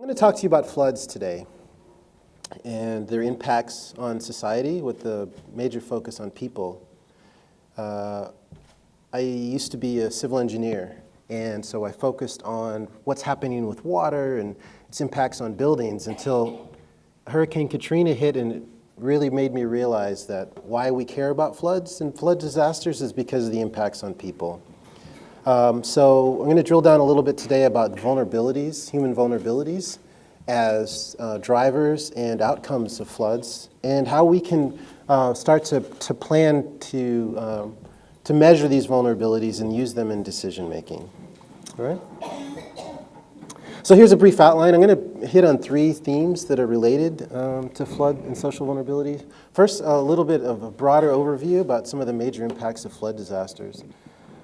I'm going to talk to you about floods today and their impacts on society with the major focus on people. Uh, I used to be a civil engineer and so I focused on what's happening with water and its impacts on buildings until Hurricane Katrina hit and it really made me realize that why we care about floods and flood disasters is because of the impacts on people. Um, so I'm going to drill down a little bit today about vulnerabilities, human vulnerabilities, as uh, drivers and outcomes of floods, and how we can uh, start to, to plan to, um, to measure these vulnerabilities and use them in decision making. All right? So here's a brief outline. I'm going to hit on three themes that are related um, to flood and social vulnerability. First, a little bit of a broader overview about some of the major impacts of flood disasters.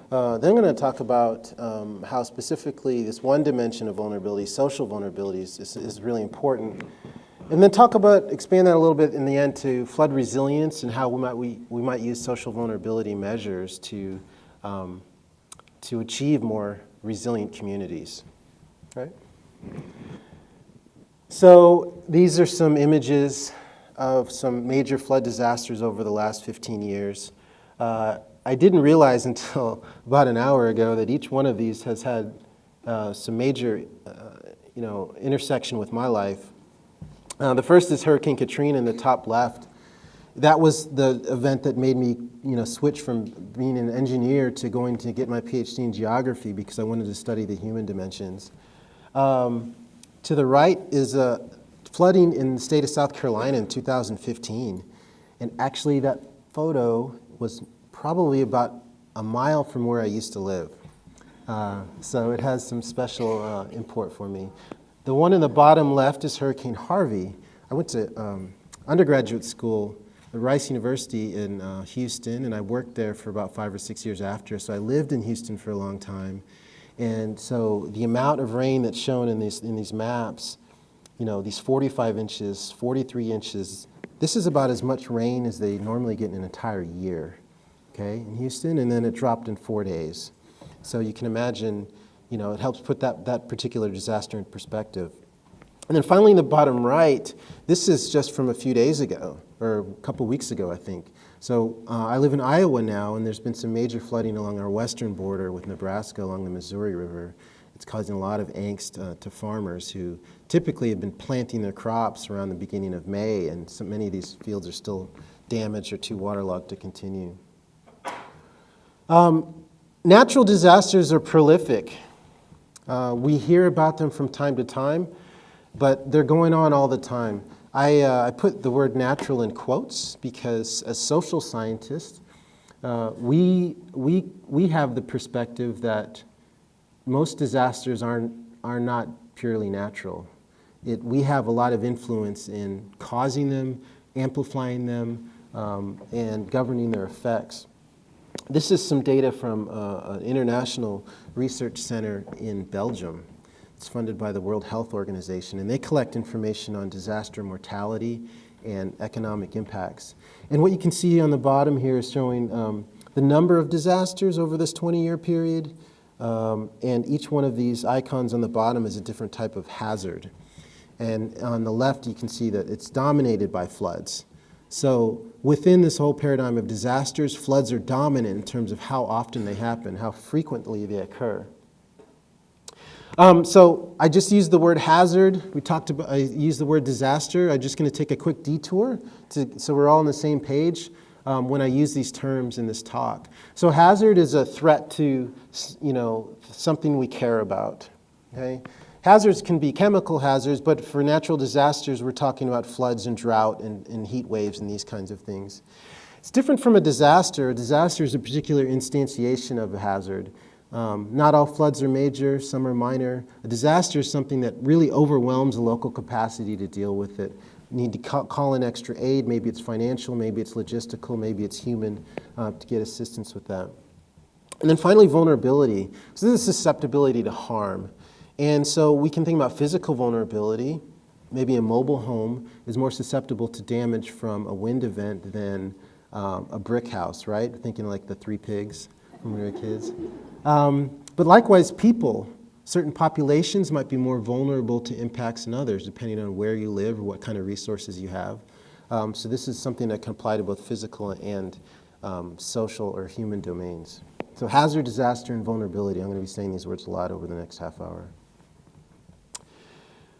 Uh, then I'm going to talk about um, how specifically this one dimension of vulnerability, social vulnerabilities, is, is, really important. And then talk about, expand that a little bit in the end to flood resilience and how we might, we, we might use social vulnerability measures to, um, to achieve more resilient communities. Right? So these are some images of some major flood disasters over the last 15 years. Uh, I didn't realize until about an hour ago that each one of these has had uh, some major, uh, you know, intersection with my life. Uh, the first is Hurricane Katrina in the top left. That was the event that made me, you know, switch from being an engineer to going to get my PhD in geography because I wanted to study the human dimensions. Um, to the right is a flooding in the state of South Carolina in 2015. And actually that photo was probably about a mile from where I used to live. Uh, so it has some special uh, import for me. The one in the bottom left is Hurricane Harvey. I went to um, undergraduate school at Rice University in uh, Houston, and I worked there for about five or six years after. So I lived in Houston for a long time. And so the amount of rain that's shown in these, in these maps, you know, these 45 inches, 43 inches, this is about as much rain as they normally get in an entire year okay, in Houston, and then it dropped in four days. So you can imagine, you know, it helps put that, that particular disaster in perspective. And then finally in the bottom right, this is just from a few days ago, or a couple weeks ago, I think. So uh, I live in Iowa now, and there's been some major flooding along our western border with Nebraska along the Missouri River. It's causing a lot of angst uh, to farmers who typically have been planting their crops around the beginning of May, and so many of these fields are still damaged or too waterlogged to continue. Um, natural disasters are prolific. Uh, we hear about them from time to time, but they're going on all the time. I, uh, I put the word natural in quotes because as social scientists, uh, we, we, we have the perspective that most disasters aren't, are not purely natural. It, we have a lot of influence in causing them, amplifying them, um, and governing their effects. This is some data from uh, an international research center in Belgium. It's funded by the World Health Organization, and they collect information on disaster mortality and economic impacts. And what you can see on the bottom here is showing um, the number of disasters over this 20-year period, um, and each one of these icons on the bottom is a different type of hazard. And on the left, you can see that it's dominated by floods. So within this whole paradigm of disasters, floods are dominant in terms of how often they happen, how frequently they occur. Um, so I just used the word hazard. We talked about, I used the word disaster. I'm just going to take a quick detour to, so we're all on the same page um, when I use these terms in this talk. So hazard is a threat to, you know, something we care about, okay? Hazards can be chemical hazards, but for natural disasters, we're talking about floods and drought and, and heat waves and these kinds of things. It's different from a disaster. A disaster is a particular instantiation of a hazard. Um, not all floods are major, some are minor. A disaster is something that really overwhelms the local capacity to deal with it. You need to call in extra aid, maybe it's financial, maybe it's logistical, maybe it's human, uh, to get assistance with that. And then finally, vulnerability. So this is susceptibility to harm. And so we can think about physical vulnerability. Maybe a mobile home is more susceptible to damage from a wind event than um, a brick house, right? Thinking like the three pigs when we were kids. Um, but likewise, people. certain populations might be more vulnerable to impacts than others, depending on where you live or what kind of resources you have. Um, so this is something that can apply to both physical and um, social or human domains. So hazard, disaster, and vulnerability. I'm going to be saying these words a lot over the next half hour.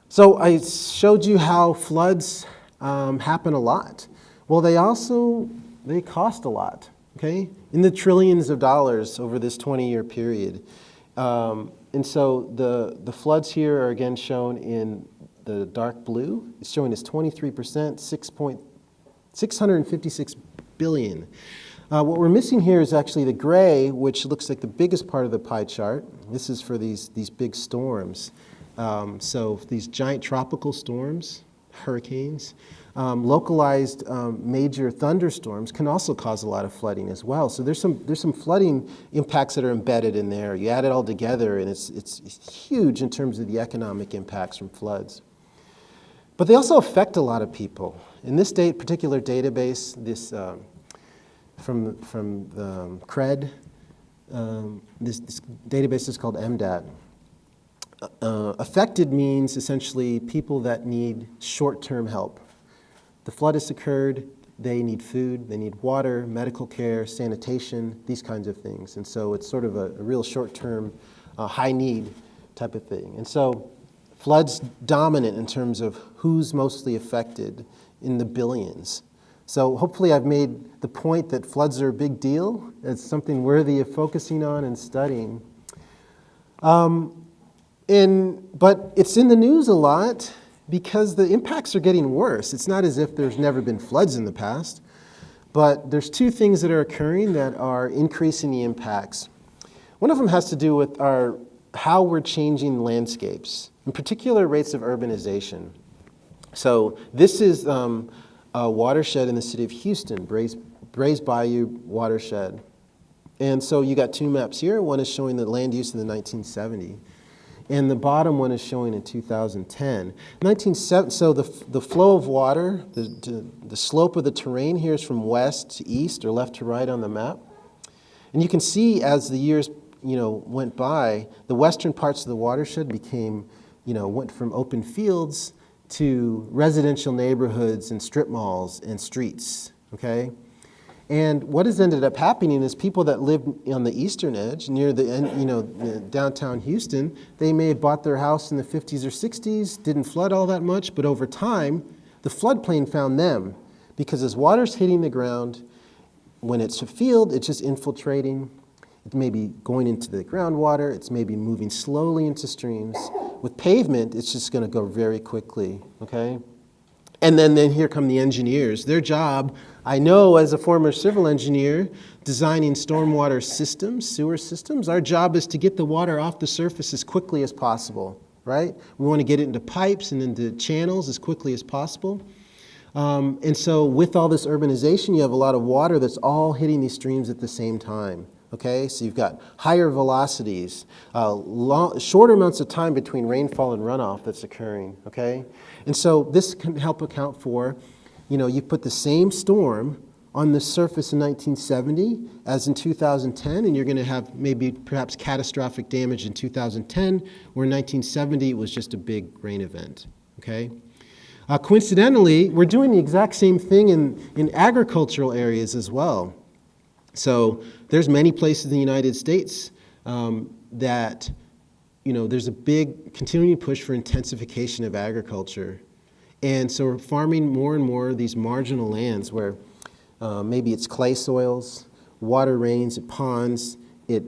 So I showed you how floods um, happen a lot. Well, they also, they cost a lot, okay? In the trillions of dollars over this 20-year period. Um, and so the, the floods here are again shown in the dark blue. It's showing us 23%, 6 point, 656 billion. Uh, what we're missing here is actually the gray, which looks like the biggest part of the pie chart. This is for these, these big storms. Um, so these giant tropical storms, hurricanes, um, localized um, major thunderstorms can also cause a lot of flooding as well. So there's some, there's some flooding impacts that are embedded in there. You add it all together and it's, it's, it's huge in terms of the economic impacts from floods. But they also affect a lot of people. In this date, particular database, this um, from, from the um, CRED, um, this, this, database is called EM-DAT. Uh, affected means essentially people that need short-term help. The flood has occurred, they need food, they need water, medical care, sanitation, these kinds of things. And so it's sort of a, a real short-term, uh, high need type of thing. And so floods dominant in terms of who's mostly affected in the billions. So hopefully I've made the point that floods are a big deal. It's something worthy of focusing on and studying. Um, in, but it's in the news a lot because the impacts are getting worse. It's not as if there's never been floods in the past, but there's two things that are occurring that are increasing the impacts. One of them has to do with our, how we're changing landscapes, in particular rates of urbanization. So this is um, a watershed in the city of Houston, Brays Bayou watershed. And so you got two maps here. One is showing the land use in the 1970s and the bottom one is showing in 2010. 1970, so the, the flow of water, the, the slope of the terrain here is from west to east or left to right on the map. And you can see as the years you know, went by, the western parts of the watershed became, you know, went from open fields to residential neighborhoods and strip malls and streets, okay? And what has ended up happening is people that live on the eastern edge, near the, you know, downtown Houston, they may have bought their house in the 50s or 60s, didn't flood all that much, but over time, the floodplain found them because as water's hitting the ground, when it's a field, it's just infiltrating. It may be going into the groundwater. It's maybe moving slowly into streams. With pavement, it's just going to go very quickly, okay? And then, then here come the engineers. Their job, I know as a former civil engineer, designing stormwater systems, sewer systems, our job is to get the water off the surface as quickly as possible, right? We want to get it into pipes and into channels as quickly as possible. Um, and so with all this urbanization, you have a lot of water that's all hitting these streams at the same time. Okay, so you've got higher velocities, uh, long, shorter amounts of time between rainfall and runoff that's occurring. Okay, and so this can help account for, you know, you put the same storm on the surface in 1970 as in 2010, and you're going to have maybe perhaps catastrophic damage in 2010, where in 1970 it was just a big rain event. Okay. Uh, coincidentally, we're doing the exact same thing in, in agricultural areas as well. So there's many places in the United States um, that you know, there's a big continuing push for intensification of agriculture. And so we're farming more and more of these marginal lands where uh, maybe it's clay soils, water rains, it ponds, it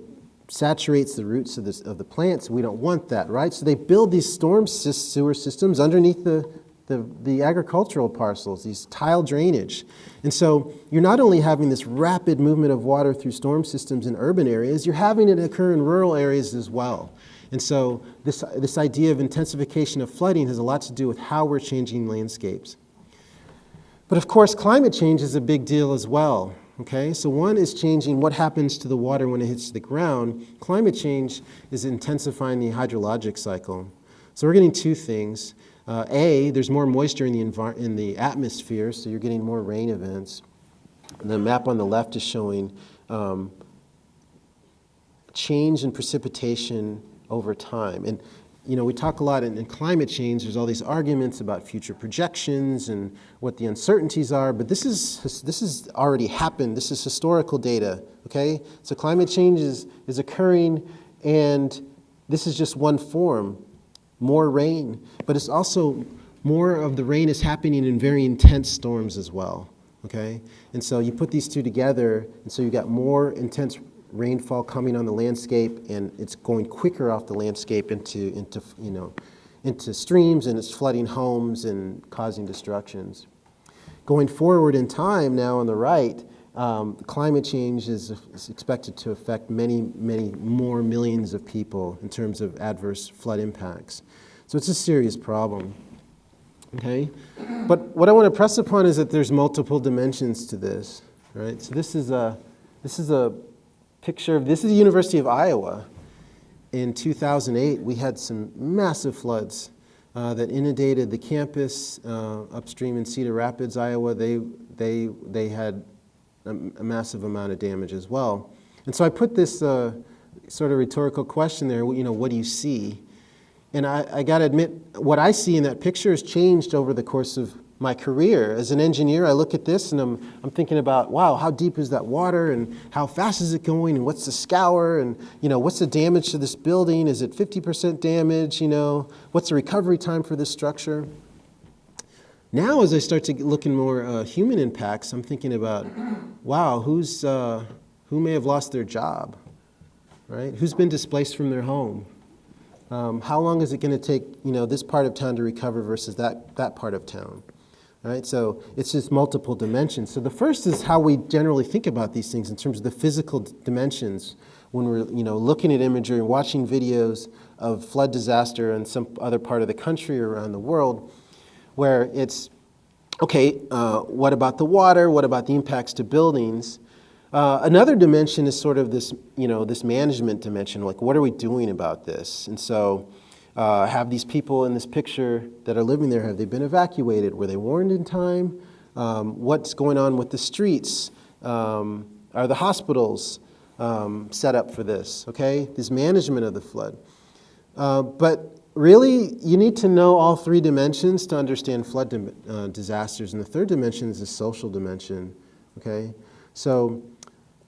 saturates the roots of, this, of the plants. We don't want that, right? So they build these storm sewer systems underneath the, the, the agricultural parcels, these tile drainage. And so you're not only having this rapid movement of water through storm systems in urban areas, you're having it occur in rural areas as well. And so this, this idea of intensification of flooding has a lot to do with how we're changing landscapes. But of course, climate change is a big deal as well. Okay, so one is changing what happens to the water when it hits the ground. Climate change is intensifying the hydrologic cycle. So we're getting two things. Uh, a, there's more moisture in the, in the atmosphere, so you're getting more rain events. And the map on the left is showing um, change in precipitation over time. And you know, we talk a lot in, in, climate change, there's all these arguments about future projections and what the uncertainties are, but this is, this has already happened. This is historical data, okay? So climate change is, is occurring and this is just one form, more rain, but it's also more of the rain is happening in very intense storms as well, okay? And so you put these two together, and so you got more intense rainfall coming on the landscape and it's going quicker off the landscape into, into, you know, into streams and it's flooding homes and causing destructions. Going forward in time now on the right, um, climate change is, is, expected to affect many, many more millions of people in terms of adverse flood impacts. So it's a serious problem. Okay? But what I want to press upon is that there's multiple dimensions to this. Right? So this is a, this is a picture of, this is the University of Iowa. In 2008, we had some massive floods uh, that inundated the campus uh, upstream in Cedar Rapids, Iowa. They, they, they had a, a, massive amount of damage as well. And so I put this uh, sort of rhetorical question there, you know, what do you see? And I, I got to admit, what I see in that picture has changed over the course of my career. As an engineer, I look at this and I'm, I'm thinking about, wow, how deep is that water and how fast is it going and what's the scour and, you know, what's the damage to this building? Is it 50% damage, you know? What's the recovery time for this structure? Now, as I start to look in more uh, human impacts, I'm thinking about, wow, who's, uh, who may have lost their job, right? Who's been displaced from their home? Um, how long is it going to take, you know, this part of town to recover versus that, that part of town? Right? So it's just multiple dimensions. So the first is how we generally think about these things in terms of the physical dimensions when we're you know, looking at imagery and watching videos of flood disaster in some other part of the country or around the world where it's, okay, uh, what about the water? What about the impacts to buildings? Uh, another dimension is sort of this, you know, this management dimension, like what are we doing about this? And so uh, have these people in this picture that are living there, have they been evacuated? Were they warned in time? Um, what's going on with the streets? Um, are the hospitals um, set up for this, okay? This management of the flood. Uh, but really, you need to know all three dimensions to understand flood uh, disasters. And the third dimension is the social dimension, okay? So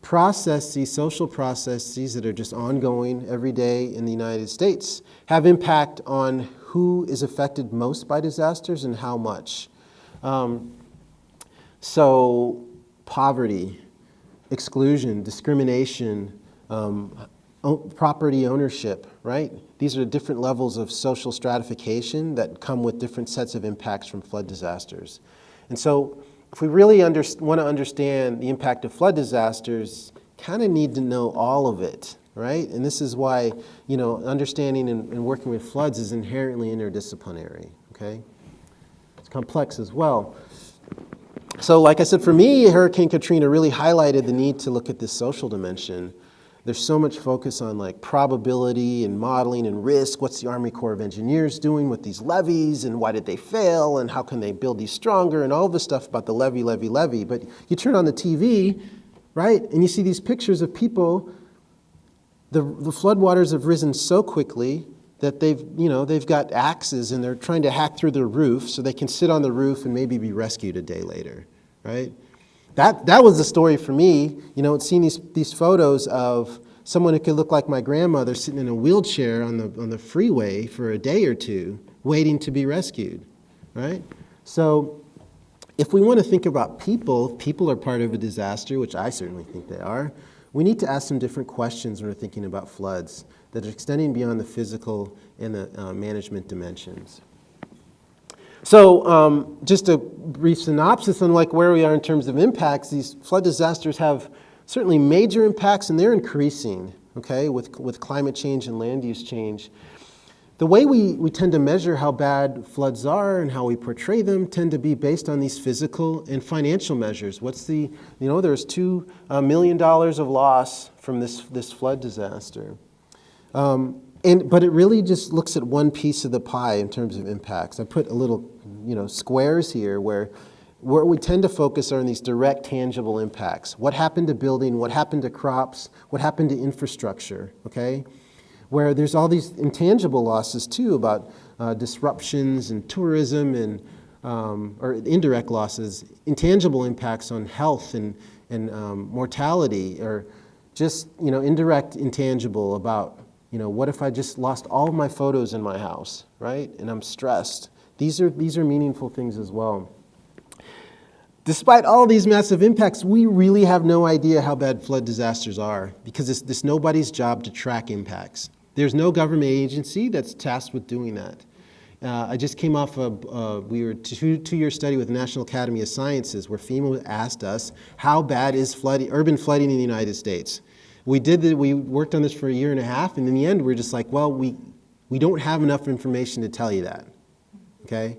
processes, social processes that are just ongoing every day in the United States have impact on who is affected most by disasters and how much. Um, so poverty, exclusion, discrimination, um, property ownership, right? These are different levels of social stratification that come with different sets of impacts from flood disasters. And so if we really want to understand the impact of flood disasters, kind of need to know all of it, right? And this is why, you know, understanding and, and working with floods is inherently interdisciplinary, okay? It's complex as well. So like I said, for me, Hurricane Katrina really highlighted the need to look at this social dimension there's so much focus on like probability and modeling and risk. What's the Army Corps of Engineers doing with these levees and why did they fail and how can they build these stronger and all this stuff about the levee, levee, levee. But you turn on the TV, right, and you see these pictures of people, the, the floodwaters have risen so quickly that they've, you know, they've got axes and they're trying to hack through the roof so they can sit on the roof and maybe be rescued a day later, right? That, that was the story for me, you know, seeing these, these photos of someone who could look like my grandmother sitting in a wheelchair on the, on the freeway for a day or two, waiting to be rescued, right? So if we want to think about people, people are part of a disaster, which I certainly think they are, we need to ask some different questions when we're thinking about floods that are extending beyond the physical and the uh, management dimensions. So um, just a brief synopsis on like where we are in terms of impacts. These flood disasters have certainly major impacts and they're increasing, okay, with, with climate change and land use change. The way we, we tend to measure how bad floods are and how we portray them tend to be based on these physical and financial measures. What's the, you know, there's two uh, million dollars of loss from this, this flood disaster. Um, and, but it really just looks at one piece of the pie in terms of impacts. I put a little, you know, squares here where, where we tend to focus on these direct, tangible impacts. What happened to building, what happened to crops, what happened to infrastructure, okay? where there's all these intangible losses too about uh, disruptions and tourism and um, or indirect losses, intangible impacts on health and, and um, mortality, or just you know indirect intangible about you know what if I just lost all of my photos in my house, right? And I'm stressed. These are these are meaningful things as well. Despite all these massive impacts, we really have no idea how bad flood disasters are because it's, it's nobody's job to track impacts. There's no government agency that's tasked with doing that. Uh, I just came off of, uh, we were two, two-year study with the National Academy of Sciences where FEMA asked us, how bad is flooding, urban flooding in the United States? We did we worked on this for a year and a half, and in the end, we are just like, well, we, we don't have enough information to tell you that, okay?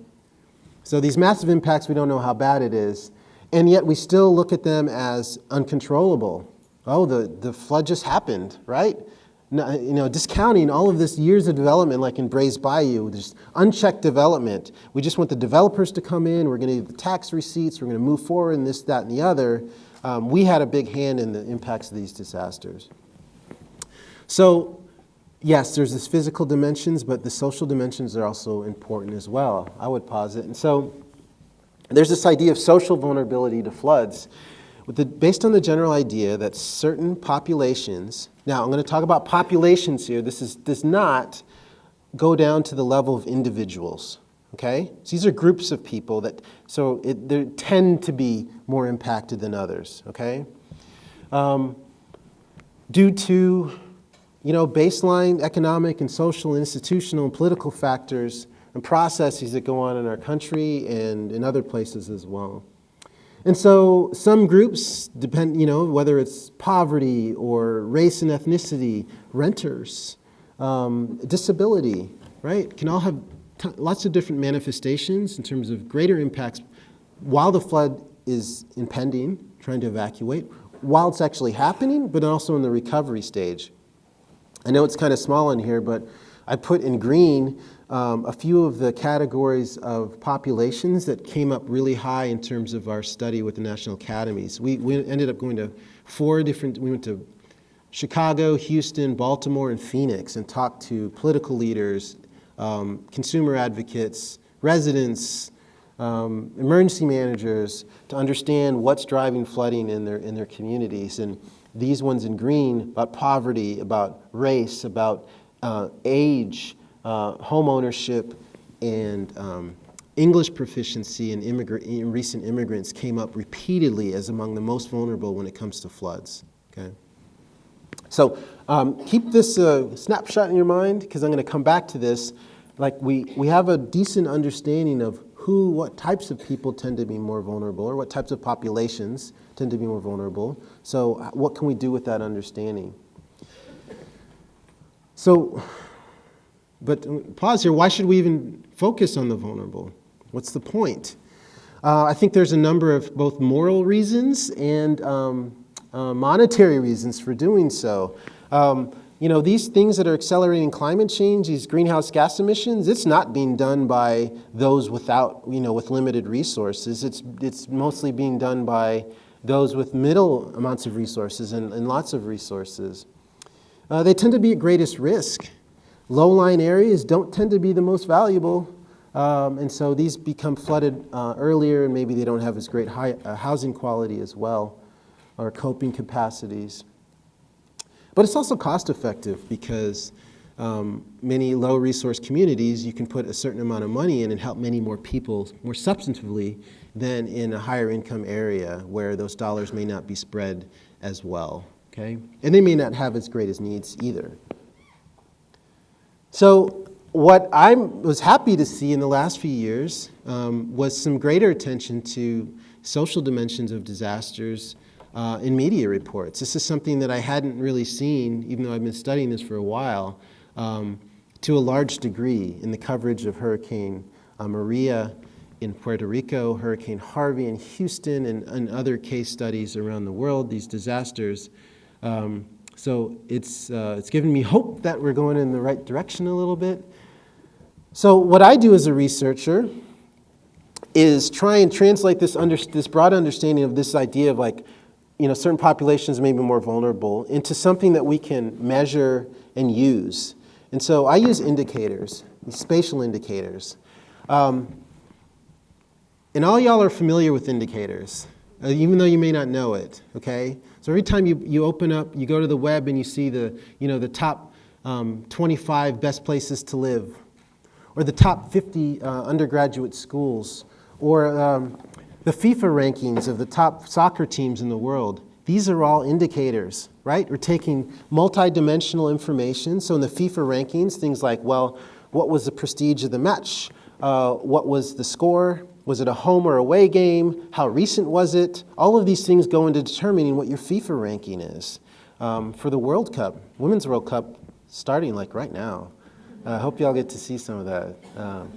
So these massive impacts, we don't know how bad it is, and yet we still look at them as uncontrollable. Oh, the, the flood just happened, right? you know, discounting all of this years of development like in Brays Bayou, just unchecked development. We just want the developers to come in, we're gonna get the tax receipts, we're gonna move forward in this, that, and the other. Um, we had a big hand in the impacts of these disasters. So, yes, there's this physical dimensions, but the social dimensions are also important as well, I would posit. And so, there's this idea of social vulnerability to floods. The, based on the general idea that certain populations, now I'm going to talk about populations here, this is, does not go down to the level of individuals, okay? So these are groups of people that, so they tend to be more impacted than others, okay? Um, due to, you know, baseline economic and social, institutional, and political factors and processes that go on in our country and in other places as well. And so some groups depend, you know, whether it's poverty or race and ethnicity, renters, um, disability, right, can all have lots of different manifestations in terms of greater impacts while the flood is impending, trying to evacuate, while it's actually happening, but also in the recovery stage. I know it's kind of small in here, but I put in green um, a few of the categories of populations that came up really high in terms of our study with the National Academies. We, we ended up going to four different, we went to Chicago, Houston, Baltimore, and Phoenix and talked to political leaders, um, consumer advocates, residents, um, emergency managers to understand what's driving flooding in their, in their communities. And these ones in green about poverty, about race, about uh, age, uh, home ownership and um, English proficiency in, in, recent immigrants came up repeatedly as among the most vulnerable when it comes to floods. Okay? So um, keep this uh, snapshot in your mind because I'm going to come back to this. Like we, we have a decent understanding of who, what types of people tend to be more vulnerable or what types of populations tend to be more vulnerable. So what can we do with that understanding? So but pause here, why should we even focus on the vulnerable? What's the point? Uh, I think there's a number of both moral reasons and um, uh, monetary reasons for doing so. Um, you know, these things that are accelerating climate change, these greenhouse gas emissions, it's not being done by those without, you know, with limited resources. It's, it's mostly being done by those with middle amounts of resources and, and lots of resources. Uh, they tend to be at greatest risk. Low-lying areas don't tend to be the most valuable, um, and so these become flooded uh, earlier and maybe they don't have as great high, uh, housing quality as well or coping capacities. But it's also cost effective because um, many low resource communities you can put a certain amount of money in and help many more people more substantively than in a higher income area where those dollars may not be spread as well. Okay? And they may not have as great as needs either. So what I was happy to see in the last few years um, was some greater attention to social dimensions of disasters uh, in media reports. This is something that I hadn't really seen, even though I've been studying this for a while, um, to a large degree in the coverage of Hurricane uh, Maria in Puerto Rico, Hurricane Harvey in Houston, and, and, other case studies around the world, these disasters. Um, so it's, uh, it's given me hope that we're going in the right direction a little bit. So what I do as a researcher is try and translate this, this broad understanding of this idea of like, you know, certain populations may be more vulnerable into something that we can measure and use. And so I use indicators, spatial indicators. Um, and all y'all are familiar with indicators, uh, even though you may not know it, okay? So every time you, you open up, you go to the web and you see the, you know, the top um, 25 best places to live, or the top 50 uh, undergraduate schools, or um, the FIFA rankings of the top soccer teams in the world. These are all indicators, right? We're taking multidimensional information. So in the FIFA rankings, things like, well, what was the prestige of the match? Uh, what was the score? Was it a home or away game? How recent was it? All of these things go into determining what your FIFA ranking is. Um, for the World Cup, Women's World Cup, starting like right now. I uh, hope y'all get to see some of that. Um,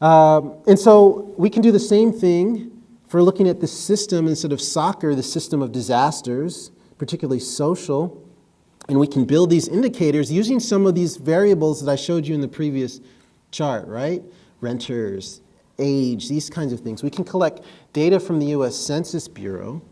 um, and so we can do the same thing for looking at the system instead of soccer, the system of disasters, particularly social. And we can build these indicators using some of these variables that I showed you in the previous chart, right? Renters, age, these kinds of things. We can collect data from the US Census Bureau.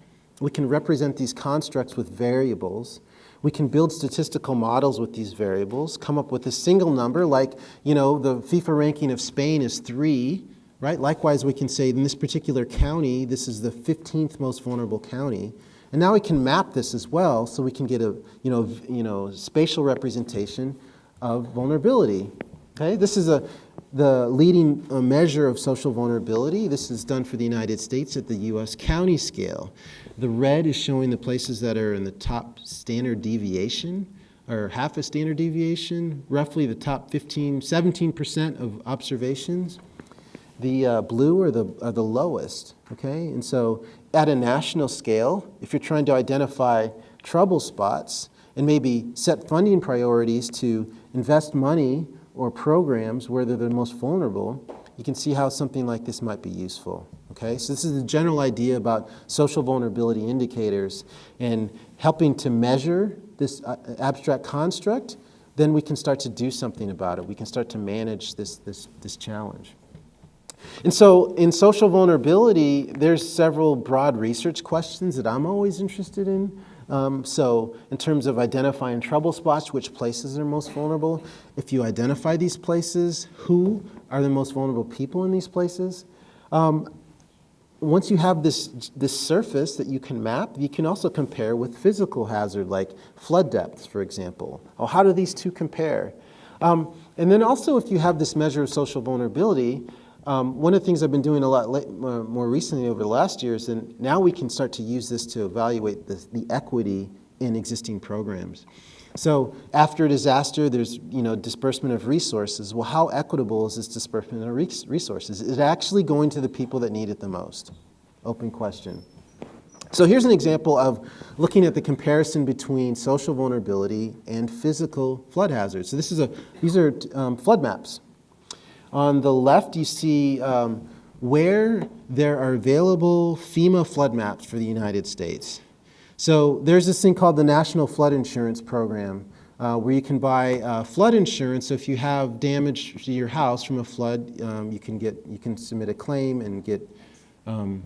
We can represent these constructs with variables. We can build statistical models with these variables, come up with a single number like, you know, the FIFA ranking of Spain is three, right? Likewise, we can say in this particular county, this is the 15th most vulnerable county. And now we can map this as well so we can get a, you know, you know, spatial representation of vulnerability. Okay, this is a, the leading uh, measure of social vulnerability. This is done for the United States at the US county scale. The red is showing the places that are in the top standard deviation or half a standard deviation, roughly the top 15, 17% of observations. The uh, blue are the, are the lowest, okay? And so at a national scale, if you're trying to identify trouble spots and maybe set funding priorities to invest money or programs where they're the most vulnerable, you can see how something like this might be useful. Okay, so this is the general idea about social vulnerability indicators and helping to measure this uh, abstract construct, then we can start to do something about it. We can start to manage this, this, this challenge. And so in social vulnerability, there's several broad research questions that I'm always interested in. Um, so in terms of identifying trouble spots, which places are most vulnerable, if you identify these places, who are the most vulnerable people in these places? Um, once you have this, this surface that you can map, you can also compare with physical hazard like flood depths, for example. Oh, how do these two compare? Um, and then also if you have this measure of social vulnerability, um, one of the things I've been doing a lot late, uh, more recently over the last years, and now we can start to use this to evaluate the, the equity in existing programs. So after a disaster, there's you know disbursement of resources. Well, how equitable is this disbursement of resources? Is it actually going to the people that need it the most? Open question. So here's an example of looking at the comparison between social vulnerability and physical flood hazards. So this is a, these are um, flood maps. On the left, you see um, where there are available FEMA flood maps for the United States. So there's this thing called the National Flood Insurance Program uh, where you can buy uh, flood insurance. So if you have damage to your house from a flood, um, you, can get, you can submit a claim and get um,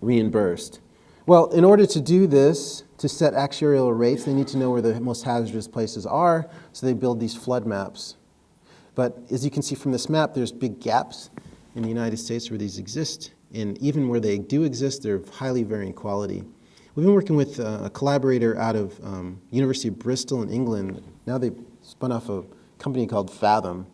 reimbursed. Well, in order to do this, to set actuarial rates, they need to know where the most hazardous places are, so they build these flood maps. But as you can see from this map, there's big gaps in the United States where these exist. And even where they do exist, they're of highly varying quality. We've been working with uh, a collaborator out of um, University of Bristol in England. Now they've spun off a company called Fathom.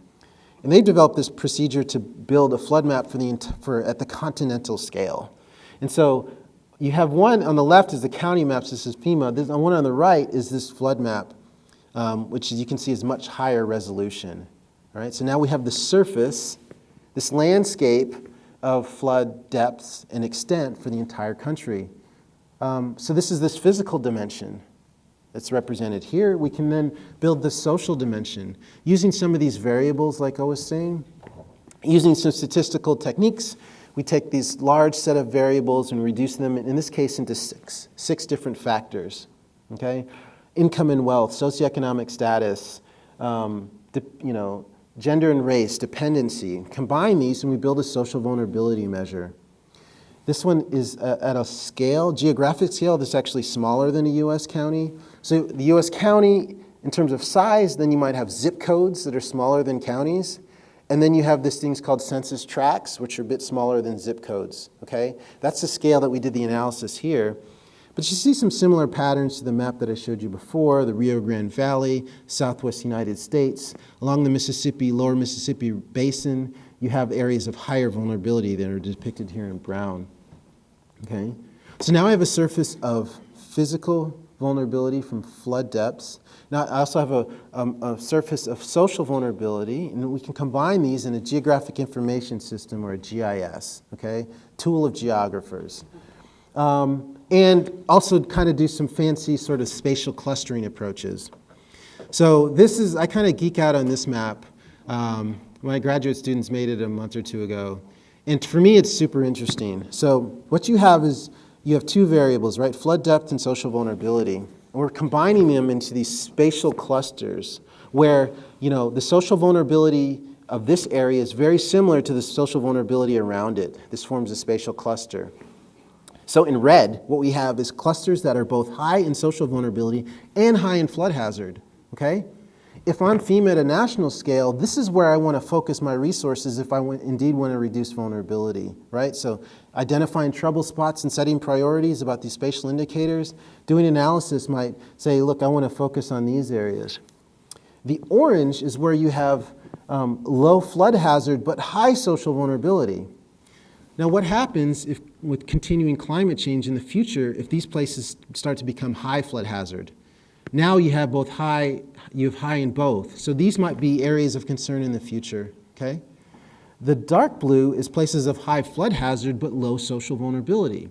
And they've developed this procedure to build a flood map for the, for, at the continental scale. And so you have one on the left is the county maps, this is FEMA. This, one on the right is this flood map, um, which as you can see is much higher resolution. All right, so now we have the surface, this landscape of flood depths and extent for the entire country. Um, so this is this physical dimension that's represented here. We can then build the social dimension using some of these variables like I was saying. Using some statistical techniques, we take these large set of variables and reduce them, in this case, into six, six different factors, okay? Income and wealth, socioeconomic status, um, you know, gender and race, dependency. Combine these and we build a social vulnerability measure. This one is uh, at a scale, geographic scale, that's actually smaller than a US county. So the US county in terms of size, then you might have zip codes that are smaller than counties. And then you have these things called census tracts, which are a bit smaller than zip codes, okay? That's the scale that we did the analysis here. But you see some similar patterns to the map that I showed you before, the Rio Grande Valley, southwest United States. Along the Mississippi, lower Mississippi basin, you have areas of higher vulnerability that are depicted here in brown, okay? So now I have a surface of physical vulnerability from flood depths. Now I also have a, um, a, surface of social vulnerability, and we can combine these in a geographic information system or a GIS, okay? Tool of geographers. Um, and also kind of do some fancy sort of spatial clustering approaches. So this is, I kind of geek out on this map. Um, my graduate students made it a month or two ago. And for me, it's super interesting. So what you have is you have two variables, right? Flood depth and social vulnerability. And we're combining them into these spatial clusters where, you know, the social vulnerability of this area is very similar to the social vulnerability around it. This forms a spatial cluster. So in red, what we have is clusters that are both high in social vulnerability and high in flood hazard, okay? If I'm FEMA at a national scale, this is where I want to focus my resources if I indeed want to reduce vulnerability, right? So identifying trouble spots and setting priorities about these spatial indicators, doing analysis might say, look, I want to focus on these areas. The orange is where you have um, low flood hazard but high social vulnerability. Now what happens if, with continuing climate change in the future if these places start to become high flood hazard? Now you have both high, you have high in both. So these might be areas of concern in the future, okay? The dark blue is places of high flood hazard but low social vulnerability.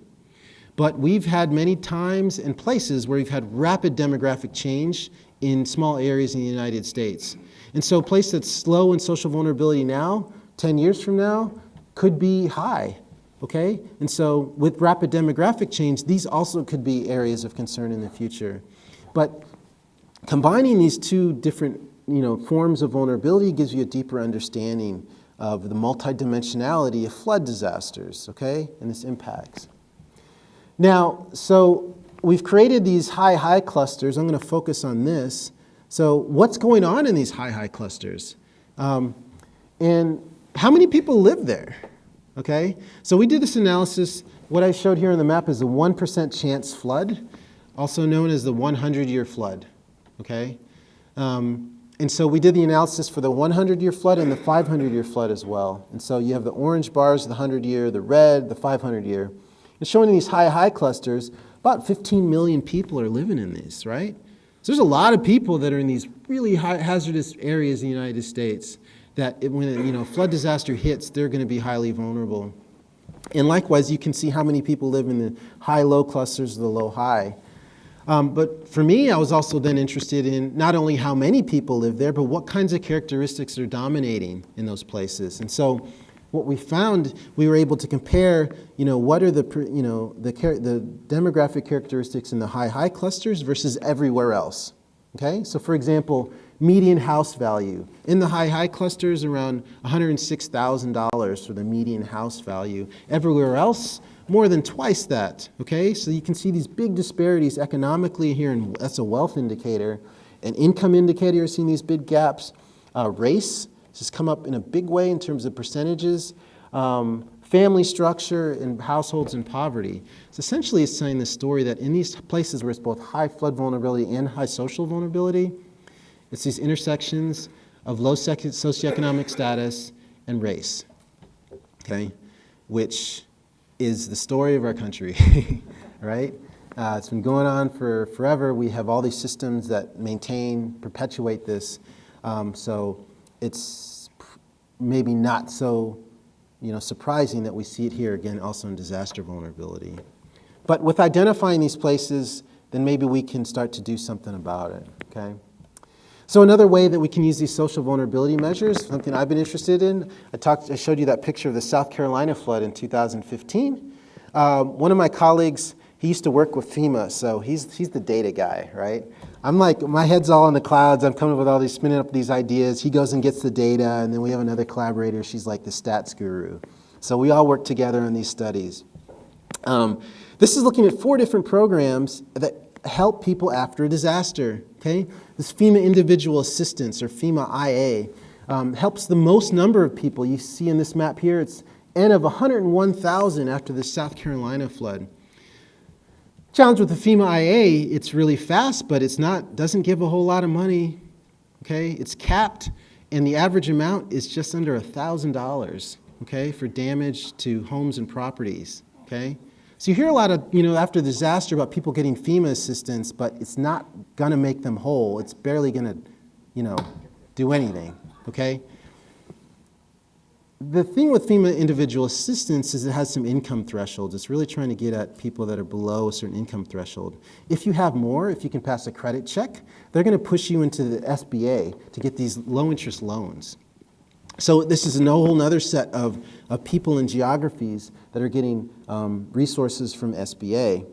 But we've had many times and places where we've had rapid demographic change in small areas in the United States. And so a place that's slow in social vulnerability now, 10 years from now, could be high, okay? And so with rapid demographic change, these also could be areas of concern in the future. But combining these two different you know, forms of vulnerability gives you a deeper understanding of the multidimensionality of flood disasters, okay, and its impacts. Now, so we've created these high-high clusters. I'm going to focus on this. So what's going on in these high-high clusters? Um, and how many people live there? Okay, so we did this analysis. What I showed here on the map is a 1% chance flood also known as the 100-year flood, okay? Um, and so we did the analysis for the 100-year flood and the 500-year flood as well. And so you have the orange bars, the 100-year, the red, the 500-year. And showing these high-high clusters, about 15 million people are living in these, right? So there's a lot of people that are in these really high hazardous areas in the United States that it, when a you know, flood disaster hits, they're going to be highly vulnerable. And likewise, you can see how many people live in the high-low clusters, the low-high. Um, but for me, I was also then interested in not only how many people live there, but what kinds of characteristics are dominating in those places. And so what we found, we were able to compare, you know, what are the, you know, the, the demographic characteristics in the high-high clusters versus everywhere else. Okay, so for example, median house value. In the high-high clusters, around $106,000 for the median house value. Everywhere else, more than twice that, okay? So you can see these big disparities economically here, and that's a wealth indicator. An income indicator, you're seeing these big gaps. Uh, race has come up in a big way in terms of percentages. Um, family structure and households in poverty. So essentially it's saying the story that in these places where it's both high flood vulnerability and high social vulnerability, it's these intersections of low socioeconomic status and race, okay, which is the story of our country, right? Uh, it's been going on for forever. We have all these systems that maintain, perpetuate this. Um, so it's maybe not so you know, surprising that we see it here again also in disaster vulnerability. But with identifying these places, then maybe we can start to do something about it, okay? So another way that we can use these social vulnerability measures, something I've been interested in, I, talked, I showed you that picture of the South Carolina flood in 2015. Um, one of my colleagues, he used to work with FEMA, so he's, he's the data guy, right? I'm like, my head's all in the clouds, I'm coming up with all these, spinning up these ideas, he goes and gets the data, and then we have another collaborator, she's like the stats guru. So we all work together on these studies. Um, this is looking at four different programs that help people after a disaster, okay? This FEMA Individual Assistance, or FEMA IA, um, helps the most number of people. You see in this map here, it's N of 101,000 after the South Carolina flood. Challenge with the FEMA IA, it's really fast, but it's not, doesn't give a whole lot of money, okay? It's capped, and the average amount is just under $1,000, okay, for damage to homes and properties, okay? So you hear a lot of, you know, after the disaster about people getting FEMA assistance, but it's not gonna make them whole. It's barely gonna, you know, do anything, okay? The thing with FEMA individual assistance is it has some income thresholds. It's really trying to get at people that are below a certain income threshold. If you have more, if you can pass a credit check, they're going to push you into the SBA to get these low interest loans. So this is a whole other set of, of people and geographies that are getting um, resources from SBA.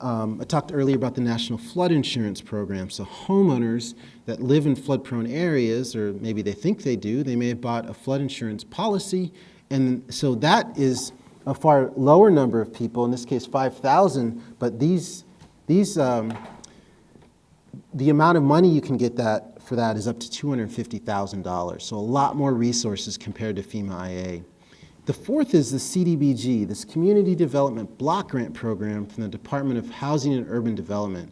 Um, I talked earlier about the National Flood Insurance Program. So homeowners that live in flood-prone areas, or maybe they think they do, they may have bought a flood insurance policy, and so that is a far lower number of people, in this case 5,000, but these, these um, the amount of money you can get that for that is up to $250,000, so a lot more resources compared to FEMA IA. The fourth is the CDBG, this Community Development Block Grant Program from the Department of Housing and Urban Development.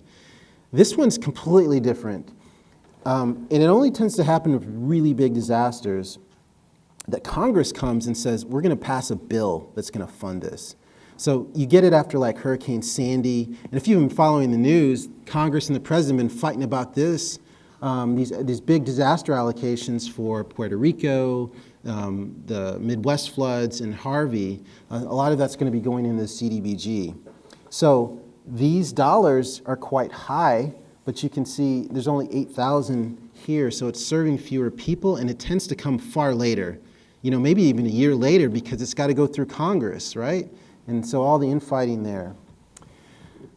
This one's completely different. Um, and it only tends to happen with really big disasters that Congress comes and says, we're going to pass a bill that's going to fund this. So you get it after like Hurricane Sandy. And if you've been following the news, Congress and the president have been fighting about this, um, these, these big disaster allocations for Puerto Rico, um, the Midwest floods, and Harvey. Uh, a lot of that's going to be going into the CDBG. So these dollars are quite high but you can see there's only 8,000 here, so it's serving fewer people, and it tends to come far later. You know, maybe even a year later because it's got to go through Congress, right? And so all the infighting there.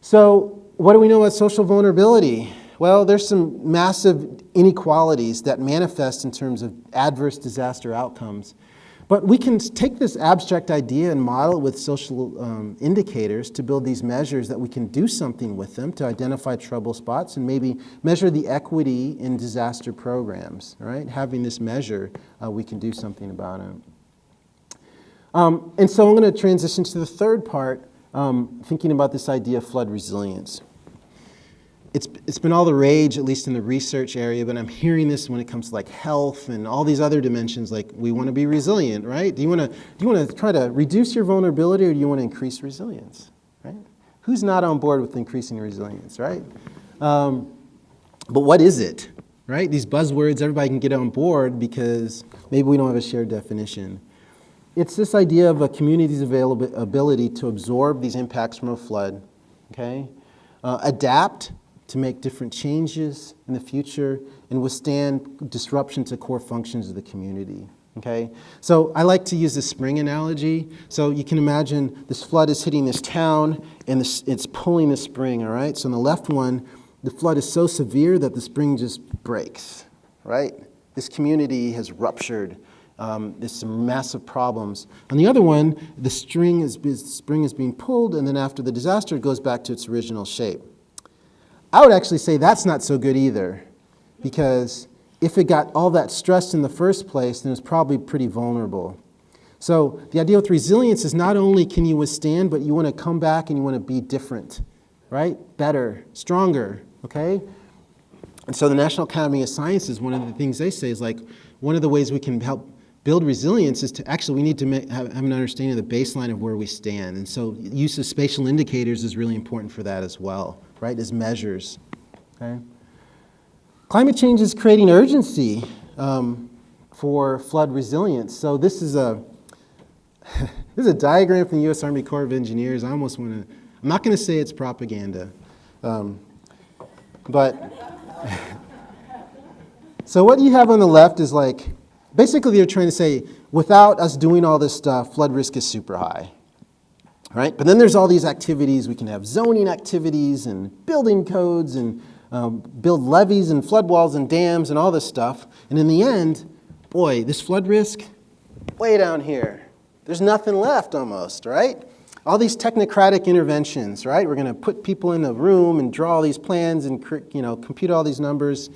So what do we know about social vulnerability? Well, there's some massive inequalities that manifest in terms of adverse disaster outcomes. But we can take this abstract idea and model it with social um, indicators to build these measures that we can do something with them to identify trouble spots and maybe measure the equity in disaster programs, right? Having this measure, uh, we can do something about it. Um, and so I'm going to transition to the third part, um, thinking about this idea of flood resilience it's, it's been all the rage, at least in the research area, but I'm hearing this when it comes to like health and all these other dimensions, like we want to be resilient, right? Do you want to, do you want to try to reduce your vulnerability or do you want to increase resilience, right? Who's not on board with increasing resilience, right? Um, but what is it, right? These buzzwords, everybody can get on board because maybe we don't have a shared definition. It's this idea of a community's ability to absorb these impacts from a flood, okay? Uh, adapt to make different changes in the future and withstand disruption to core functions of the community. Okay, so I like to use the spring analogy. So you can imagine this flood is hitting this town and this, it's pulling the spring, all right? So in the left one, the flood is so severe that the spring just breaks, right? This community has ruptured. Um, there's some massive problems. On the other one, the string is, the spring is being pulled and then after the disaster, it goes back to its original shape. I would actually say that's not so good either because if it got all that stressed in the first place, then it's probably pretty vulnerable. So the idea with resilience is not only can you withstand, but you want to come back and you want to be different, right? Better, stronger, okay? And so the National Academy of Sciences, one of the things they say is like, one of the ways we can help build resilience is to actually, we need to make, have, have, an understanding of the baseline of where we stand. And so use of spatial indicators is really important for that as well right, as measures. Okay? Climate change is creating urgency um, for flood resilience. So this is a this is a diagram from the U.S. Army Corps of Engineers. I almost want to. I'm not going to say it's propaganda, um, but so what you have on the left is like basically they're trying to say without us doing all this stuff, flood risk is super high right? But then there's all these activities. We can have zoning activities and building codes and um, build levees and flood walls and dams and all this stuff. And in the end, boy, this flood risk, way down here. There's nothing left almost, right? all these technocratic interventions, right? We're going to put people in a room and draw all these plans and you know compute all these numbers,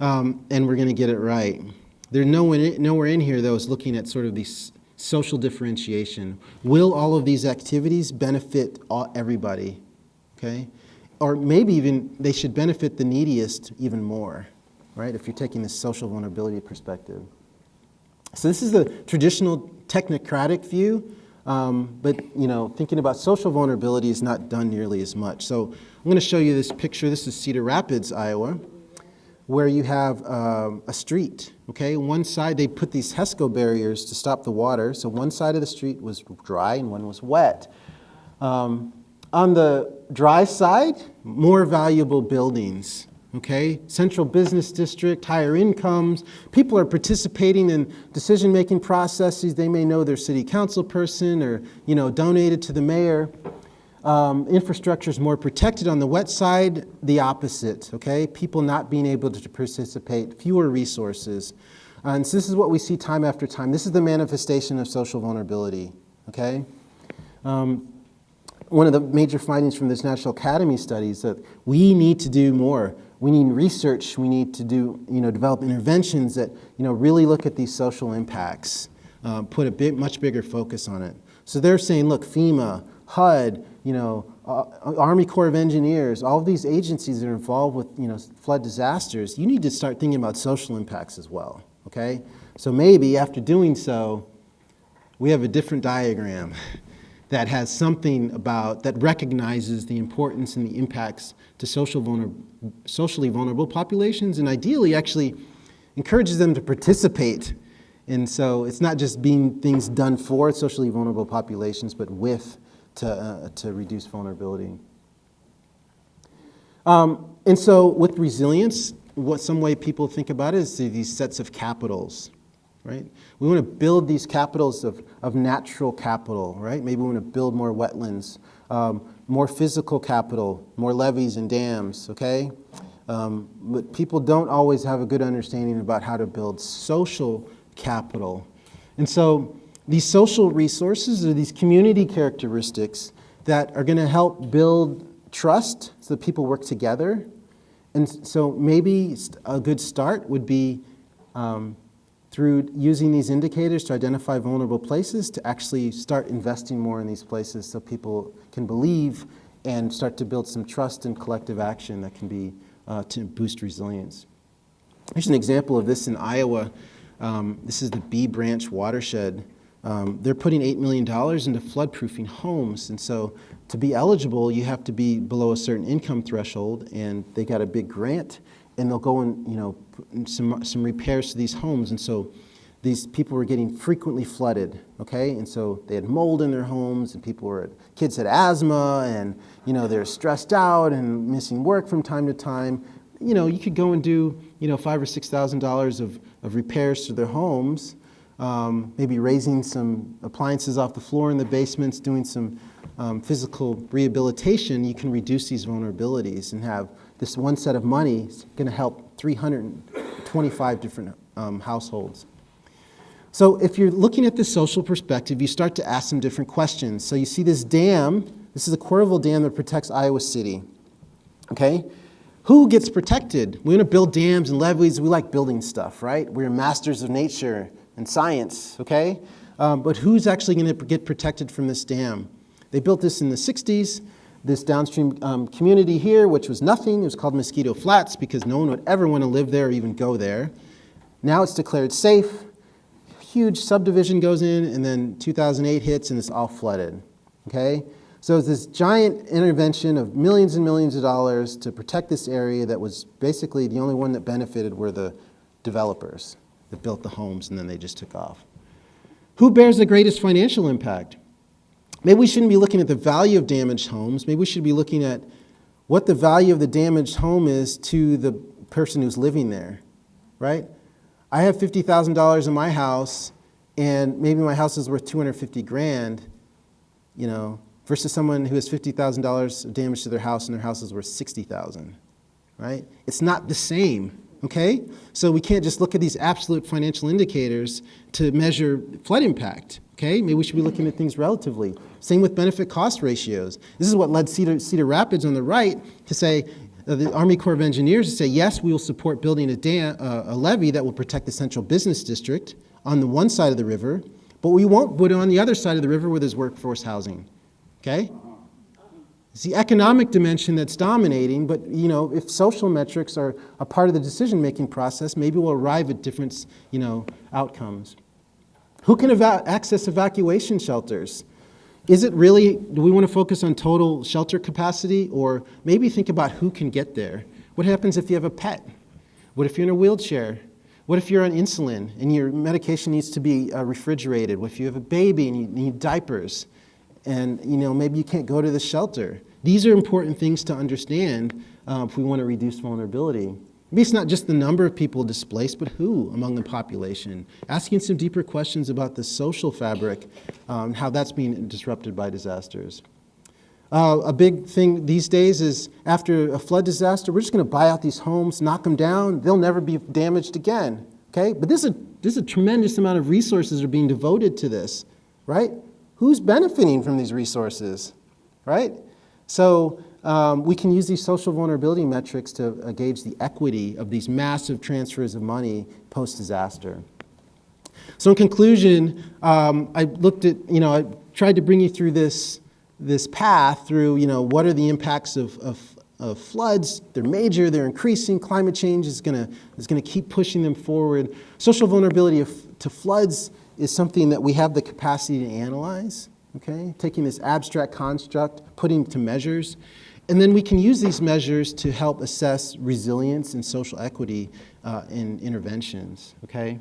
um, and we're going to get it right. There's nowhere, nowhere in here though is looking at sort of these social differentiation. Will all of these activities benefit all, everybody? Okay, or maybe even they should benefit the neediest even more, right? If you're taking this social vulnerability perspective. So this is the traditional technocratic view. Um, but you know, thinking about social vulnerability is not done nearly as much. So I'm going to show you this picture. This is Cedar Rapids, Iowa, where you have um, a street. Okay, one side they put these HESCO barriers to stop the water. So one side of the street was dry and one was wet. Um, on the dry side, more valuable buildings okay? Central business district, higher incomes. People are participating in decision-making processes. They may know their city council person or, you know, donated to the mayor. Um, infrastructure is more protected on the wet side, the opposite, okay? People not being able to participate, fewer resources. And so this is what we see time after time. This is the manifestation of social vulnerability, okay? Um, one of the major findings from this National Academy study is that we need to do more we need research, we need to do, you know, develop interventions that, you know, really look at these social impacts, uh, put a bit, much bigger focus on it. So they're saying, look, FEMA, HUD, you know, uh, Army Corps of Engineers, all of these agencies that are involved with, you know, flood disasters, you need to start thinking about social impacts as well, okay? So maybe after doing so, we have a different diagram that has something about, that recognizes the importance and the impacts to social vulner, socially vulnerable populations and ideally actually encourages them to participate. And so it's not just being things done for socially vulnerable populations, but with to, uh, to reduce vulnerability. Um, and so with resilience, what some way people think about it is these sets of capitals right? We want to build these capitals of, of natural capital, right? Maybe we want to build more wetlands, um, more physical capital, more levees and dams, okay? Um, but people don't always have a good understanding about how to build social capital. And so these social resources or these community characteristics that are going to help build trust so that people work together. And so maybe a good start would be um, through using these indicators to identify vulnerable places to actually start investing more in these places so people can believe and start to build some trust and collective action that can be uh, to boost resilience. Here's an example of this in Iowa. Um, this is the Bee Branch watershed. Um, they're putting $8 million into floodproofing homes. And so to be eligible, you have to be below a certain income threshold. And they got a big grant and they'll go and, you know, some, some repairs to these homes. And so these people were getting frequently flooded, okay? And so they had mold in their homes and people were, kids had asthma and, you know, they're stressed out and missing work from time to time. You know, you could go and do, you know, five or $6,000 of, of repairs to their homes, um, maybe raising some appliances off the floor in the basements, doing some um, physical rehabilitation, you can reduce these vulnerabilities and have this one set of money is going to help 325 different um, households. So if you're looking at the social perspective, you start to ask some different questions. So you see this dam, this is a Coralville Dam that protects Iowa City, okay? Who gets protected? We want to build dams and levees. We like building stuff, right? We're masters of nature and science, okay? Um, but who's actually going to get protected from this dam? They built this in the 60s this downstream um, community here, which was nothing. It was called Mosquito Flats because no one would ever want to live there or even go there. Now it's declared safe. Huge subdivision goes in, and then 2008 hits, and it's all flooded. Okay? So it's this giant intervention of millions and millions of dollars to protect this area that was basically the only one that benefited were the developers that built the homes, and then they just took off. Who bears the greatest financial impact? Maybe we shouldn't be looking at the value of damaged homes. Maybe we should be looking at what the value of the damaged home is to the person who's living there, right? I have $50,000 in my house and maybe my house is worth 250 grand, you know, versus someone who has $50,000 of damage to their house and their house is worth 60,000, right? It's not the same, okay? So we can't just look at these absolute financial indicators to measure flood impact. Okay, maybe we should be looking at things relatively. Same with benefit cost ratios. This is what led Cedar, Cedar Rapids on the right to say, uh, the Army Corps of Engineers to say, yes, we will support building a, dam, uh, a levee that will protect the central business district on the one side of the river, but we won't put it on the other side of the river where there's workforce housing. Okay? It's the economic dimension that's dominating, but you know, if social metrics are a part of the decision-making process, maybe we'll arrive at different you know, outcomes. Who can eva access evacuation shelters? Is it really, do we want to focus on total shelter capacity or maybe think about who can get there? What happens if you have a pet? What if you're in a wheelchair? What if you're on insulin and your medication needs to be uh, refrigerated? What if you have a baby and you need diapers? And you know, maybe you can't go to the shelter. These are important things to understand uh, if we want to reduce vulnerability. Maybe it's not just the number of people displaced, but who among the population. Asking some deeper questions about the social fabric, um, how that's being disrupted by disasters. Uh, a big thing these days is after a flood disaster, we're just going to buy out these homes, knock them down, they'll never be damaged again. Okay? But this is, a, this is a tremendous amount of resources are being devoted to this, right? Who's benefiting from these resources, right? So um, we can use these social vulnerability metrics to uh, gauge the equity of these massive transfers of money post-disaster. So in conclusion, um, I looked at, you know, I tried to bring you through this, this path through, you know, what are the impacts of, of, of floods. They're major, they're increasing. Climate change is gonna, is gonna keep pushing them forward. Social vulnerability of, to floods is something that we have the capacity to analyze, okay? Taking this abstract construct, putting it to measures, and then we can use these measures to help assess resilience and social equity uh, in interventions, okay?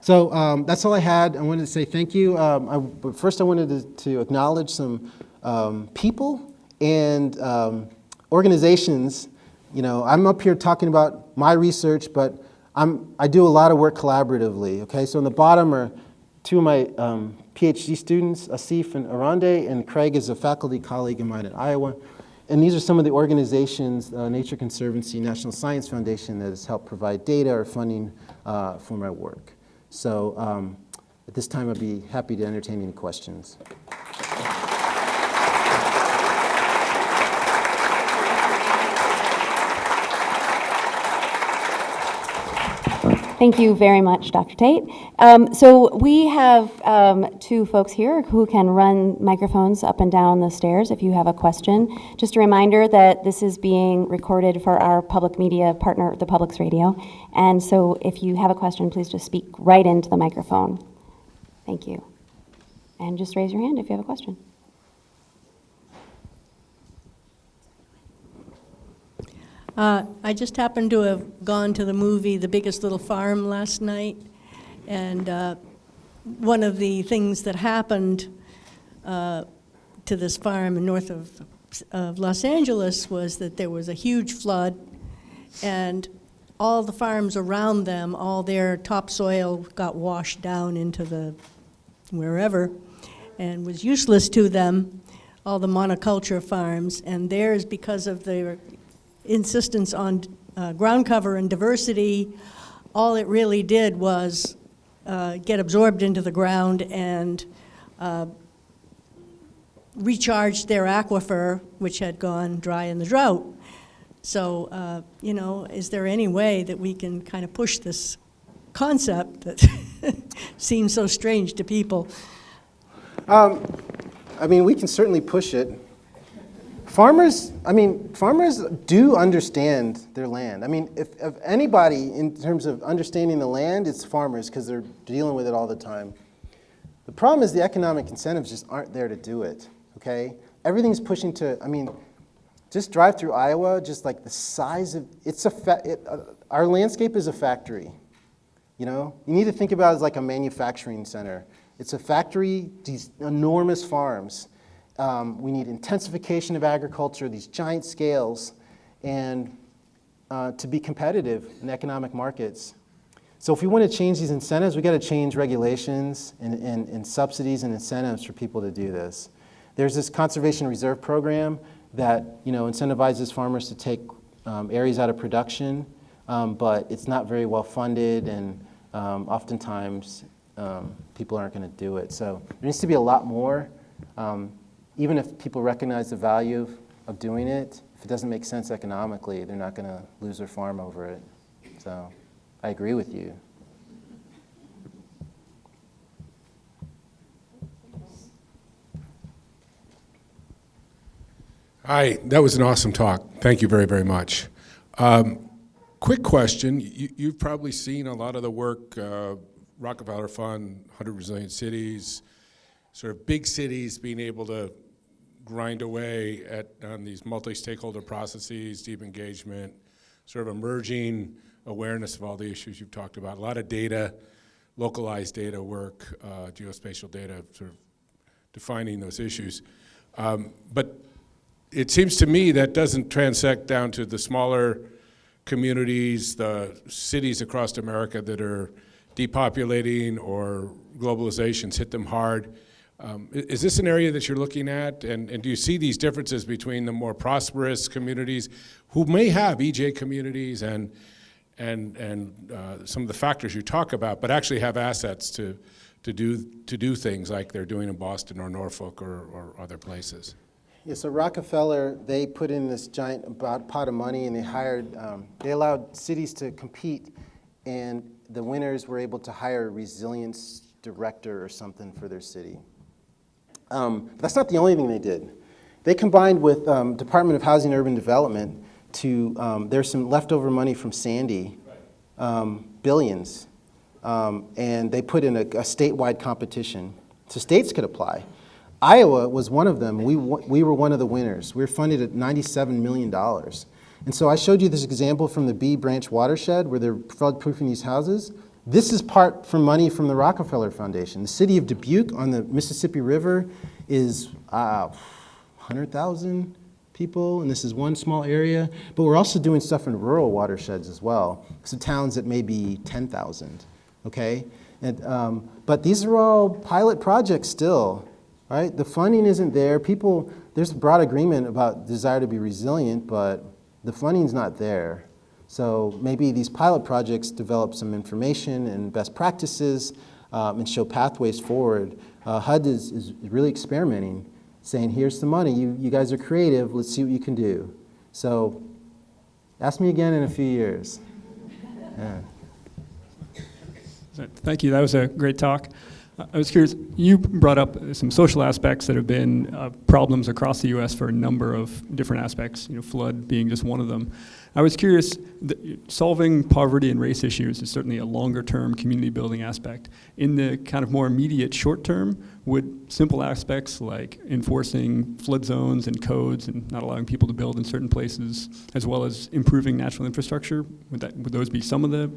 So um, that's all I had. I wanted to say thank you. Um, I, but first I wanted to, to acknowledge some um, people and um, organizations. You know, I'm up here talking about my research, but I'm, I do a lot of work collaboratively, okay? So on the bottom are two of my um, PhD students, Asif and Arande, and Craig is a faculty colleague of mine at Iowa. And these are some of the organizations, uh, Nature Conservancy, National Science Foundation, that has helped provide data or funding uh, for my work. So um, at this time, I'd be happy to entertain any questions. Thank you very much, Dr. Tate. Um, so we have um, two folks here who can run microphones up and down the stairs if you have a question. Just a reminder that this is being recorded for our public media partner, the Public's Radio. And so if you have a question, please just speak right into the microphone. Thank you. And just raise your hand if you have a question. Uh, I just happened to have gone to the movie The Biggest Little Farm last night, and uh, one of the things that happened uh, to this farm north of, of Los Angeles was that there was a huge flood, and all the farms around them, all their topsoil got washed down into the wherever and was useless to them, all the monoculture farms, and theirs, because of their insistence on uh, ground cover and diversity, all it really did was uh, get absorbed into the ground and uh, their aquifer, which had gone dry in the drought. So, uh, you know, is there any way that we can kind of push this concept that seems so strange to people? Um, I mean, we can certainly push it. Farmers, I mean, farmers do understand their land. I mean, if, if anybody in terms of understanding the land, it's farmers because they're dealing with it all the time. The problem is the economic incentives just aren't there to do it, okay? Everything's pushing to, I mean, just drive through Iowa, just like the size of, it's a, it, uh, our landscape is a factory, you know? You need to think about it as like a manufacturing center. It's a factory, these enormous farms. Um, we need intensification of agriculture, these giant scales, and uh, to be competitive in economic markets. So if we want to change these incentives, we've got to change regulations and, and, and, subsidies and incentives for people to do this. There's this conservation reserve program that you know, incentivizes farmers to take um, areas out of production, um, but it's not very well funded and um, oftentimes um, people aren't going to do it. So there needs to be a lot more. Even if people recognize the value of, doing it, if it doesn't make sense economically, they're not going to lose their farm over it. So I agree with you. Hi, that was an awesome talk. Thank you very, very much. Um, quick question. You, you've probably seen a lot of the work, uh, Rockefeller Fund, 100 Resilient Cities, sort of big cities being able to grind away at on these multi-stakeholder processes, deep engagement, sort of emerging awareness of all the issues you've talked about. A lot of data, localized data work, uh, geospatial data, sort of defining those issues. Um, but it seems to me that doesn't transect down to the smaller communities, the cities across America that are depopulating or globalization's hit them hard. Um, is this an area that you're looking at? And, and do you see these differences between the more prosperous communities who may have EJ communities and, and, and uh, some of the factors you talk about, but actually have assets to, to, do, to do things like they're doing in Boston or Norfolk or, or other places? Yeah, so Rockefeller, they put in this giant pot of money and they hired, um, they allowed cities to compete and the winners were able to hire a resilience director or something for their city. Um, but that's not the only thing they did. They combined with um, Department of Housing and Urban Development to, um, there's some leftover money from Sandy, um, billions, um, and they put in a, a statewide competition. So states could apply. Iowa was one of them. We, we were one of the winners. We were funded at $97 million. And so I showed you this example from the Bee Branch watershed where they're flood-proofing these houses. This is part from money from the Rockefeller Foundation. The city of Dubuque on the Mississippi River is uh, 100,000 people, and this is one small area. But we're also doing stuff in rural watersheds as well, so towns that may be 10,000, okay? And, um, but these are all pilot projects still, right? The funding isn't there. People, there's broad agreement about desire to be resilient, but the funding's not there. So maybe these pilot projects develop some information and best practices um, and show pathways forward. Uh, HUD is, is really experimenting, saying, here's the money, you, you guys are creative, let's see what you can do. So ask me again in a few years. Yeah. Thank you. That was a great talk. I was curious, you brought up some social aspects that have been uh, problems across the U.S. for a number of different aspects, you know, flood being just one of them. I was curious, solving poverty and race issues is certainly a longer-term community building aspect. In the kind of more immediate short term, would simple aspects like enforcing flood zones and codes and not allowing people to build in certain places, as well as improving natural infrastructure, would, that, would those be some of the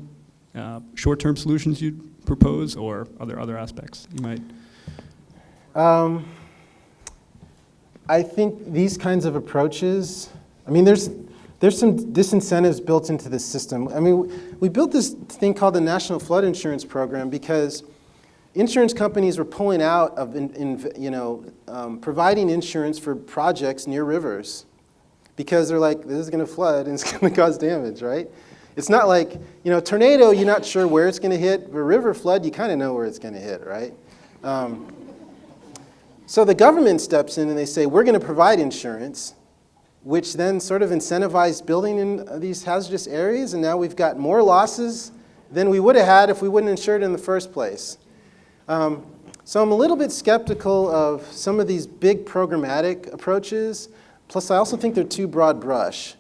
uh, short-term solutions you'd propose, or are there other aspects you might? Um, I think these kinds of approaches, I mean, there's, there's some disincentives built into the system. I mean, we built this thing called the National Flood Insurance Program because insurance companies were pulling out of, in, in, you know, um, providing insurance for projects near rivers because they're like, this is going to flood and it's going to cause damage, right? It's not like, you know, tornado, you're not sure where it's going to hit, but river flood, you kind of know where it's going to hit, right? Um, so the government steps in and they say, we're going to provide insurance, which then sort of incentivized building in these hazardous areas, and now we've got more losses than we would have had if we wouldn't insure it in the first place. Um, so I'm a little bit skeptical of some of these big programmatic approaches, plus I also think they're too broad brush.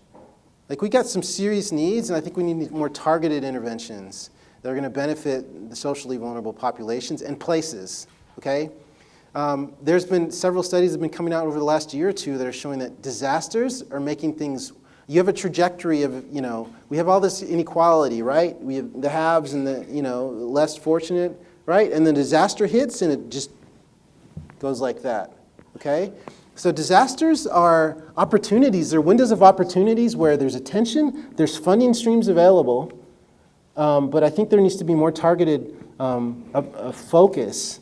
Like we got some serious needs, and I think we need more targeted interventions that are going to benefit the socially vulnerable populations and places, okay? Um, there's been several studies that have been coming out over the last year or two that are showing that disasters are making things, you have a trajectory of, you know, we have all this inequality, right? We have the haves and the, you know, less fortunate, right? And the disaster hits and it just goes like that, okay? So disasters are opportunities, they're windows of opportunities where there's attention, there's funding streams available, um, but I think there needs to be more targeted um, a, a focus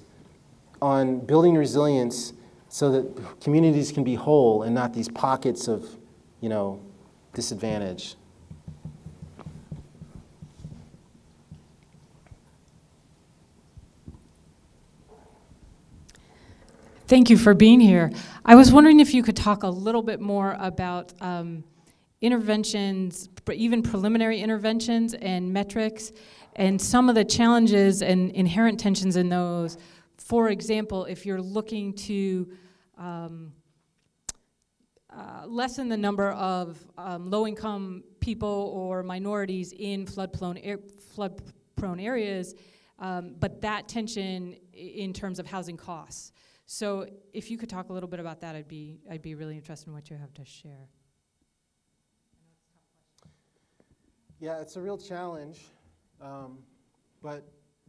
on building resilience so that communities can be whole and not these pockets of, you know, disadvantage. Thank you for being here. I was wondering if you could talk a little bit more about um, interventions, even preliminary interventions and metrics, and some of the challenges and inherent tensions in those. For example, if you're looking to um, uh, lessen the number of um, low-income people or minorities in flood-prone ar- flood-prone areas, um, but that tension in terms of housing costs. So if you could talk a little bit about that, I'd be I'd be really interested in what you have to share. Yeah, it's a real challenge. Um, but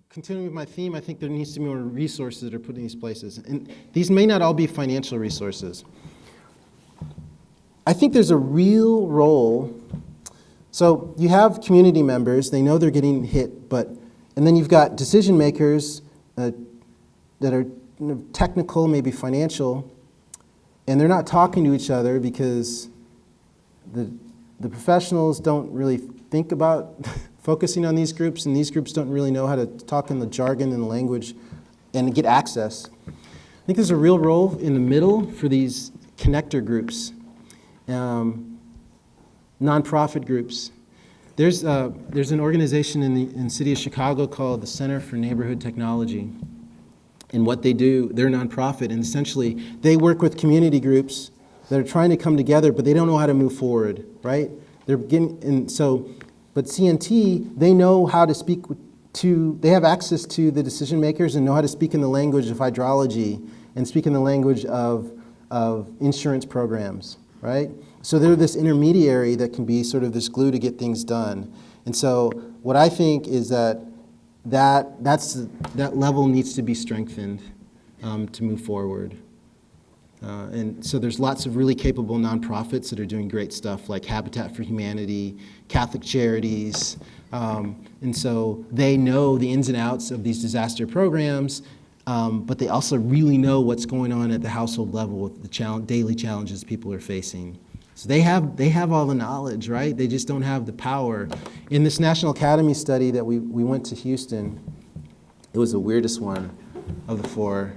continuing with my theme, I think there needs to be more resources that are put in these places. And these may not all be financial resources. I think there's a real role. So you have community members, they know they're getting hit, but, and then you've got decision makers uh, that are technical, maybe financial, and they're not talking to each other because the, the professionals don't really think about focusing on these groups, and these groups don't really know how to talk in the jargon and the language and get access. I think there's a real role in the middle for these connector groups, um, nonprofit groups. There's, uh, there's an organization in the in the city of Chicago called the Center for Neighborhood Technology. And what they do, they're nonprofit, and essentially they work with community groups that are trying to come together, but they don't know how to move forward, right? They're getting, and so, but CNT, they know how to speak to, they have access to the decision makers and know how to speak in the language of hydrology and speak in the language of, of insurance programs, right? So they're this intermediary that can be sort of this glue to get things done. And so what I think is that that, that's, that level needs to be strengthened um, to move forward. Uh, and so there's lots of really capable nonprofits that are doing great stuff like Habitat for Humanity, Catholic Charities. Um, and so they know the ins and outs of these disaster programs, um, but they also really know what's going on at the household level with the daily challenges people are facing. So they have, they have all the knowledge, right? They just don't have the power. In this National Academy study that we, we went to Houston, it was the weirdest one of the four.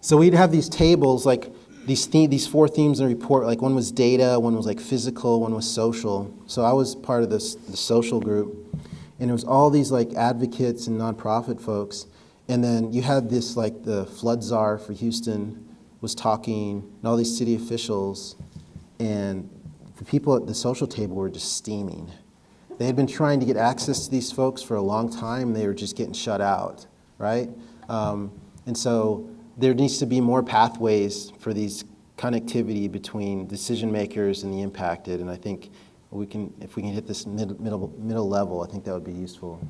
So we'd have these tables, like these, the- these four themes in the report, like one was data, one was like physical, one was social. So I was part of this, the social group. And it was all these like advocates and nonprofit folks. And then you had this like the flood czar for Houston was talking, and all these city officials. And the people at the social table were just steaming. They had been trying to get access to these folks for a long time, they were just getting shut out, right? Um, and so there needs to be more pathways for these connectivity between decision makers and the impacted. And I think we can, if we can hit this mid, middle, middle level, I think that would be useful.